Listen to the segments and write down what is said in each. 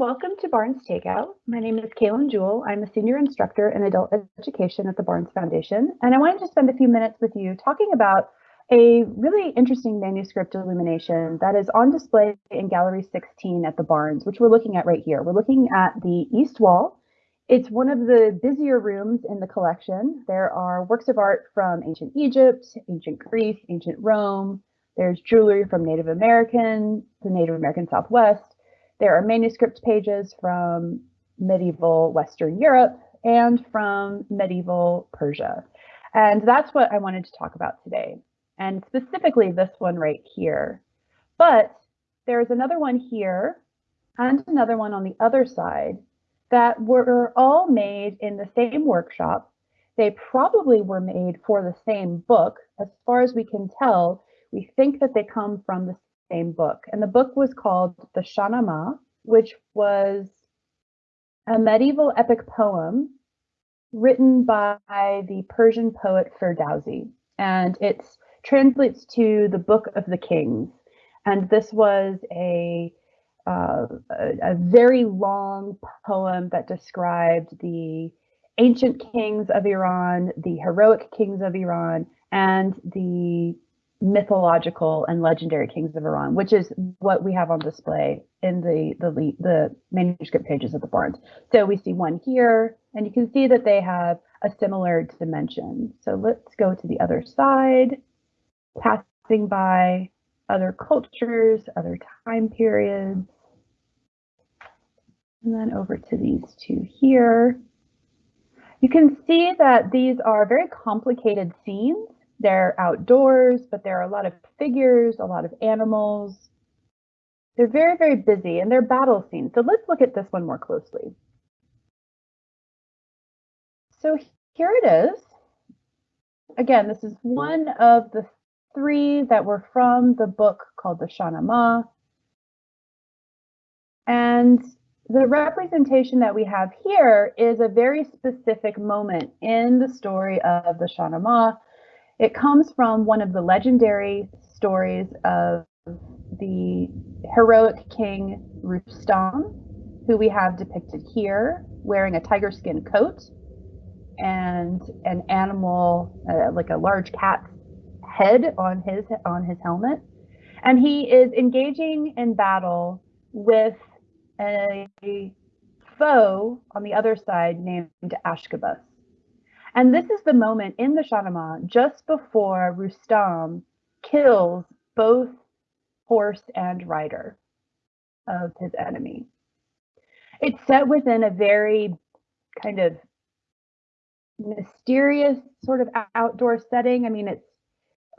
welcome to Barnes Takeout. My name is Kaylin Jewell. I'm a senior instructor in adult education at the Barnes Foundation, and I wanted to spend a few minutes with you talking about a really interesting manuscript illumination that is on display in Gallery 16 at the Barnes, which we're looking at right here. We're looking at the east wall. It's one of the busier rooms in the collection. There are works of art from ancient Egypt, ancient Greece, ancient Rome. There's jewelry from Native American, the Native American Southwest. There are manuscript pages from medieval Western Europe and from medieval Persia. And that's what I wanted to talk about today and specifically this one right here. But there's another one here and another one on the other side that were all made in the same workshop. They probably were made for the same book. As far as we can tell, we think that they come from the same book. And the book was called the Shahnameh, which was a medieval epic poem written by the Persian poet Ferdowsi. And it translates to the Book of the Kings. And this was a, uh, a, a very long poem that described the ancient kings of Iran, the heroic kings of Iran, and the mythological and legendary kings of Iran, which is what we have on display in the, the, the manuscript pages of the Barnes. So we see one here, and you can see that they have a similar dimension. So let's go to the other side passing by other cultures, other time periods. And then over to these two here. You can see that these are very complicated scenes. They're outdoors, but there are a lot of figures, a lot of animals. They're very, very busy and they're battle scenes. So let's look at this one more closely. So here it is. Again, this is one of the three that were from the book called the Shahnameh. And the representation that we have here is a very specific moment in the story of the Shahnameh. It comes from one of the legendary stories of the heroic king Rustam, who we have depicted here, wearing a tiger skin coat and an animal, uh, like a large cat head on his on his helmet, and he is engaging in battle with a foe on the other side named Ashkabus. And this is the moment in the Shahnameh just before Rustam kills both horse and rider of his enemy. It's set within a very kind of mysterious sort of outdoor setting. I mean, it's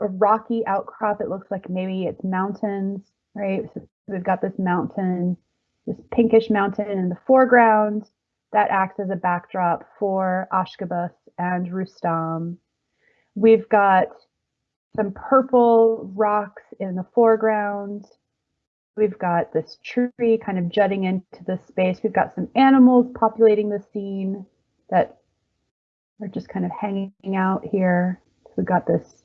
a rocky outcrop. It looks like maybe it's mountains, right? So we've got this mountain, this pinkish mountain in the foreground that acts as a backdrop for Ashkabus and Rustam. We've got some purple rocks in the foreground. We've got this tree kind of jutting into the space. We've got some animals populating the scene that are just kind of hanging out here. We've got this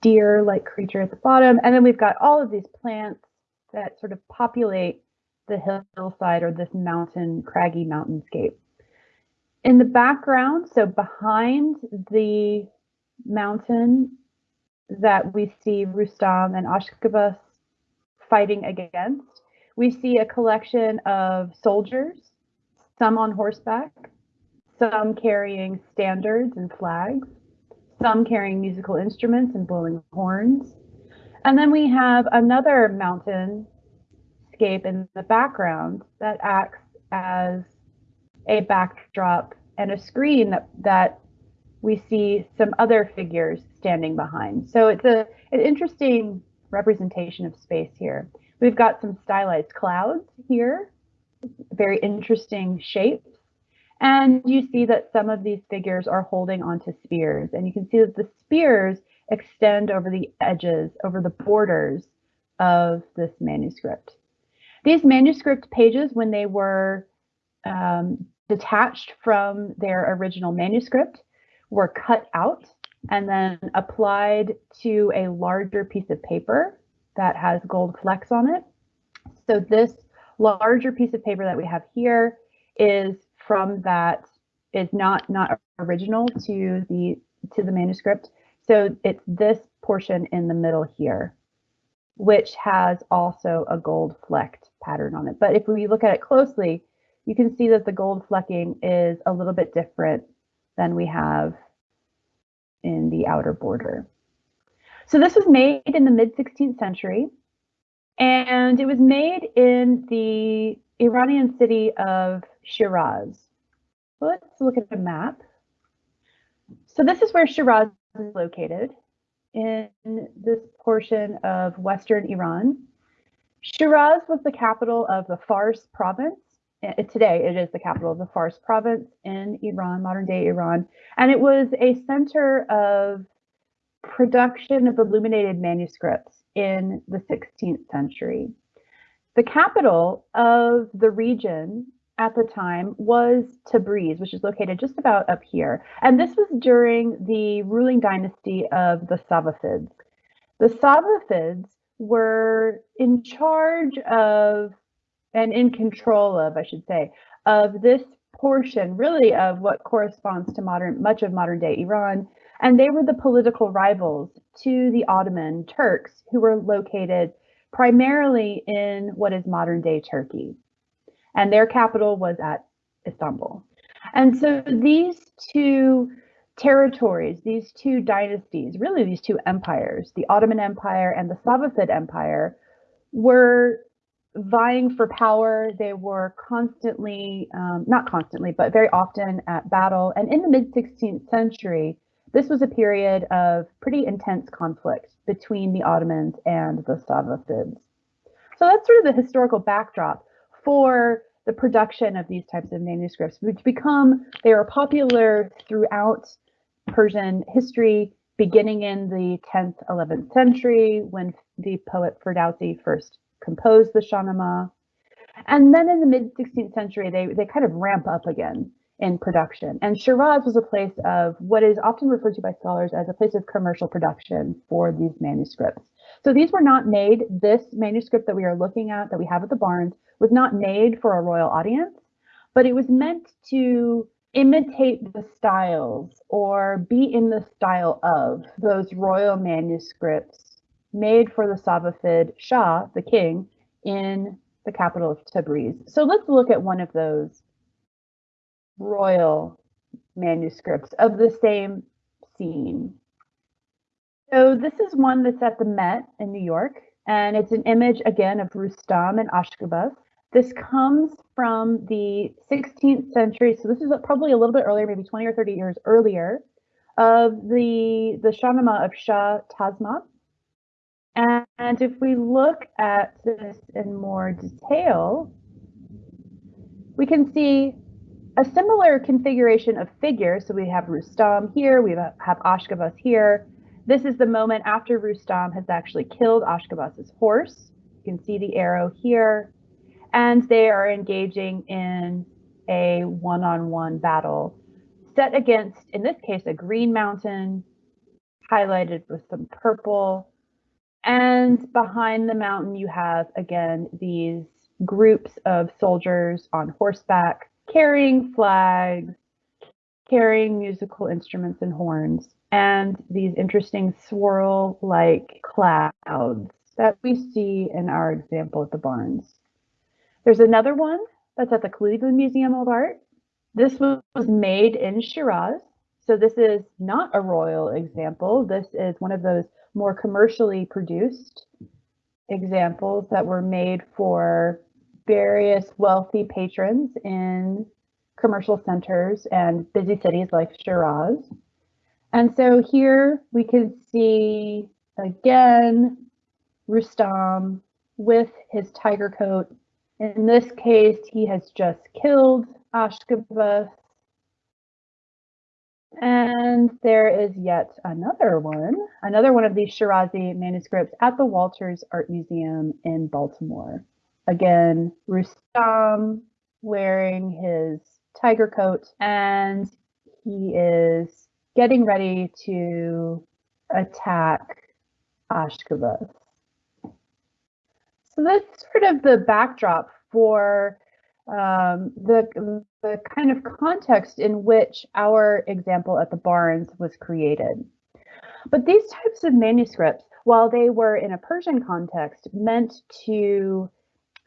deer-like creature at the bottom. And then we've got all of these plants that sort of populate the hillside or this mountain, craggy mountainscape. In the background, so behind the mountain that we see Rustam and Ashkabus fighting against, we see a collection of soldiers, some on horseback, some carrying standards and flags, some carrying musical instruments and blowing horns. And then we have another mountain scape in the background that acts as a backdrop and a screen that, that we see some other figures standing behind. So it's a, an interesting representation of space here. We've got some stylized clouds here, very interesting shapes. And you see that some of these figures are holding onto spears. And you can see that the spears extend over the edges, over the borders of this manuscript. These manuscript pages, when they were um, detached from their original manuscript, were cut out and then applied to a larger piece of paper that has gold flecks on it. So this larger piece of paper that we have here is from that is not not original to the to the manuscript. So it's this portion in the middle here, which has also a gold flecked pattern on it. But if we look at it closely, you can see that the gold flecking is a little bit different than we have in the outer border. So this was made in the mid 16th century, and it was made in the Iranian city of Shiraz. Let's look at the map. So this is where Shiraz is located in this portion of Western Iran. Shiraz was the capital of the Fars province. Eh, today, it is the capital of the Fars province in Iran, modern day Iran. And it was a center of production of illuminated manuscripts in the 16th century. The capital of the region at the time was Tabriz, which is located just about up here. And this was during the ruling dynasty of the Safavids. The Safavids were in charge of, and in control of, I should say, of this portion really of what corresponds to modern much of modern day Iran and they were the political rivals to the Ottoman Turks who were located primarily in what is modern day Turkey and their capital was at Istanbul. And so these two territories, these two dynasties, really these two empires, the Ottoman Empire and the Safavid Empire, were vying for power. They were constantly, um, not constantly, but very often at battle. And in the mid 16th century, this was a period of pretty intense conflict between the Ottomans and the Safavids. So that's sort of the historical backdrop for the production of these types of manuscripts, which become, they are popular throughout Persian history, beginning in the 10th, 11th century when the poet Ferdowsi first composed the Shahnameh. And then in the mid 16th century, they, they kind of ramp up again in production. And Shiraz was a place of what is often referred to by scholars as a place of commercial production for these manuscripts. So these were not made, this manuscript that we are looking at, that we have at the Barnes, was not made for a royal audience, but it was meant to imitate the styles or be in the style of those royal manuscripts made for the Safavid Shah, the king, in the capital of Tabriz. So let's look at one of those royal manuscripts of the same scene. So this is one that's at the Met in New York, and it's an image again of Rustam and Ashkabas. This comes from the 16th century, so this is probably a little bit earlier, maybe 20 or 30 years earlier, of the the Shahnameh of Shah Tahmasp. And, if we look at this in more detail, we can see a similar configuration of figures. So we have Rustam here, we have Ashkabas here, this is the moment after Rustam has actually killed Ashkabas's horse. You can see the arrow here. And they are engaging in a one-on-one -on -one battle set against, in this case, a green mountain highlighted with some purple. And behind the mountain, you have, again, these groups of soldiers on horseback carrying flags, carrying musical instruments and horns and these interesting swirl like clouds that we see in our example at the Barnes. There's another one that's at the Cleveland Museum of Art. This was made in Shiraz. So this is not a royal example. This is one of those more commercially produced examples that were made for various wealthy patrons in commercial centers and busy cities like Shiraz. And so here we can see again Rustam with his tiger coat. In this case, he has just killed Ashkabas. And there is yet another one, another one of these Shirazi manuscripts at the Walters Art Museum in Baltimore. Again, Rustam wearing his tiger coat and he is getting ready to attack Ashkabas. So that's sort of the backdrop for um, the, the kind of context in which our example at the Barnes was created. But these types of manuscripts, while they were in a Persian context, meant to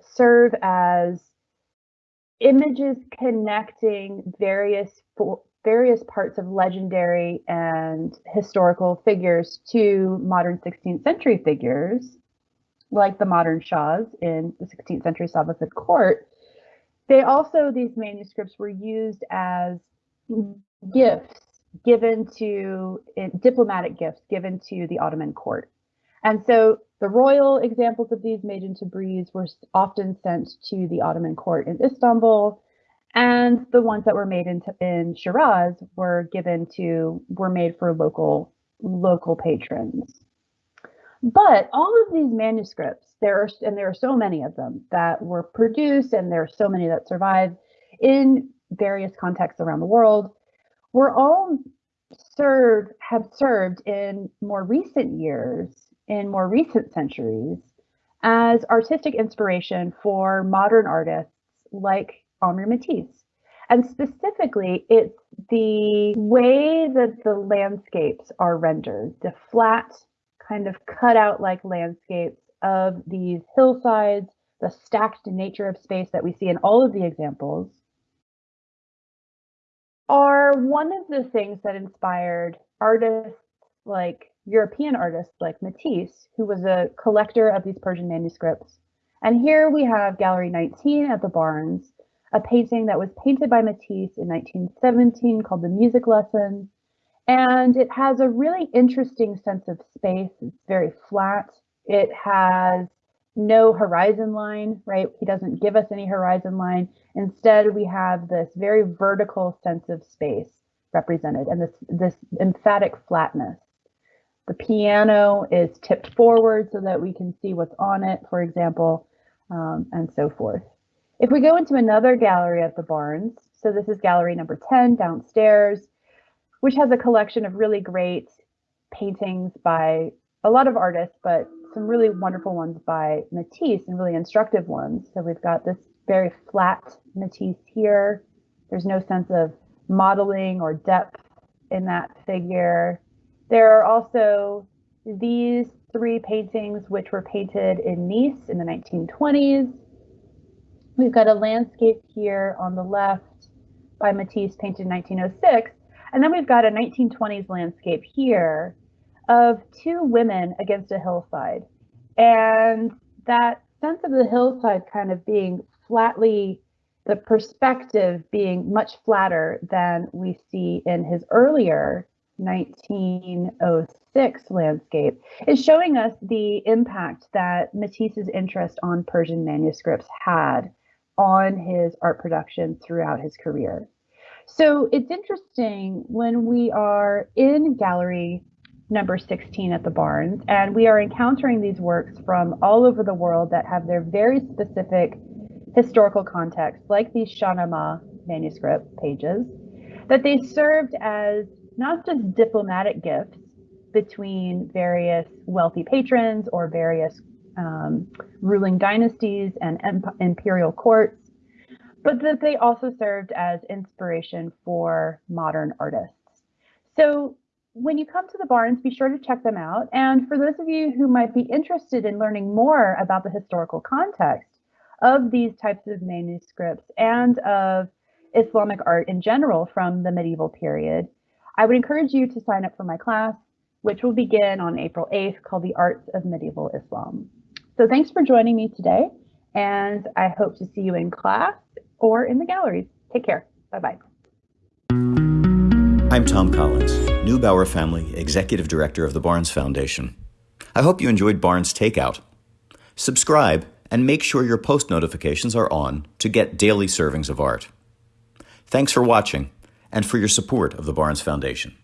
serve as images connecting various various parts of legendary and historical figures to modern 16th century figures, like the modern Shahs in the 16th century Safavid court. They also, these manuscripts were used as gifts given to diplomatic gifts given to the Ottoman court. And so the royal examples of these made into Tabriz were often sent to the Ottoman court in Istanbul, and the ones that were made in, in Shiraz were given to were made for local local patrons. But all of these manuscripts, there are and there are so many of them that were produced, and there are so many that survive in various contexts around the world, were all served have served in more recent years, in more recent centuries, as artistic inspiration for modern artists like Henri Matisse. And specifically, it's the way that the landscapes are rendered, the flat, kind of cut out like landscapes of these hillsides, the stacked nature of space that we see in all of the examples, are one of the things that inspired artists like European artists like Matisse, who was a collector of these Persian manuscripts. And here we have Gallery 19 at the Barnes, a painting that was painted by Matisse in 1917 called The Music Lesson. And it has a really interesting sense of space. It's very flat. It has no horizon line, right? He doesn't give us any horizon line. Instead, we have this very vertical sense of space represented and this, this emphatic flatness. The piano is tipped forward so that we can see what's on it, for example, um, and so forth. If we go into another gallery at the Barnes, so this is gallery number 10 downstairs, which has a collection of really great paintings by a lot of artists, but some really wonderful ones by Matisse and really instructive ones. So we've got this very flat Matisse here. There's no sense of modeling or depth in that figure. There are also these three paintings which were painted in Nice in the 1920s. We've got a landscape here on the left by Matisse painted in 1906. And then we've got a 1920s landscape here of two women against a hillside. And that sense of the hillside kind of being flatly, the perspective being much flatter than we see in his earlier 1906 landscape is showing us the impact that Matisse's interest on Persian manuscripts had on his art production throughout his career. So it's interesting when we are in gallery number 16 at the Barnes, and we are encountering these works from all over the world that have their very specific historical context, like these Shahnameh manuscript pages, that they served as not just diplomatic gifts between various wealthy patrons or various um, ruling dynasties and imperial courts, but that they also served as inspiration for modern artists. So when you come to the Barnes, be sure to check them out. And for those of you who might be interested in learning more about the historical context of these types of manuscripts and of Islamic art in general from the medieval period, I would encourage you to sign up for my class, which will begin on April 8th, called The Arts of Medieval Islam. So thanks for joining me today, and I hope to see you in class or in the galleries. Take care. Bye-bye. I'm Thom Collins, Neubauer Family Executive Director of the Barnes Foundation. I hope you enjoyed Barnes Takeout. Subscribe and make sure your post notifications are on to get daily servings of art. Thanks for watching and for your support of the Barnes Foundation.